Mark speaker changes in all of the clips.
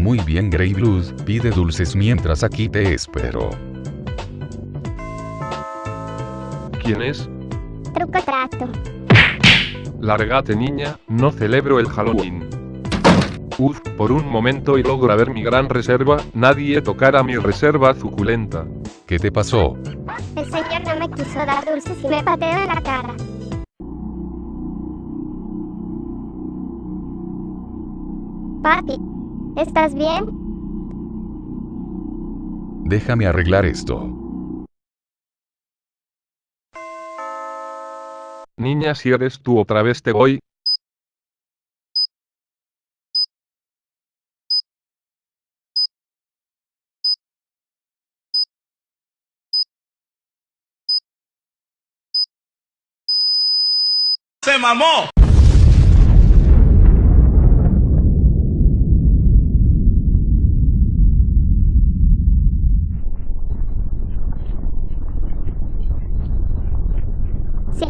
Speaker 1: Muy bien Grey Blues, pide dulces mientras aquí te espero.
Speaker 2: ¿Quién es?
Speaker 3: Truco trato.
Speaker 2: Largate niña, no celebro el Halloween. Uf, por un momento y logro ver mi gran reserva, nadie tocara mi reserva suculenta.
Speaker 1: ¿Qué te pasó?
Speaker 3: El señor no me quiso dar dulces y me pateó en la cara. Papi, ¿estás bien?
Speaker 1: Déjame arreglar esto.
Speaker 2: Niña si eres tú otra vez te voy.
Speaker 4: ¡Se mamó!
Speaker 3: Sí,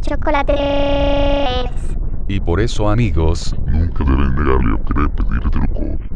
Speaker 3: chocolate.
Speaker 1: Y por eso amigos,
Speaker 5: Nunca deben negarle o querer pedir truco.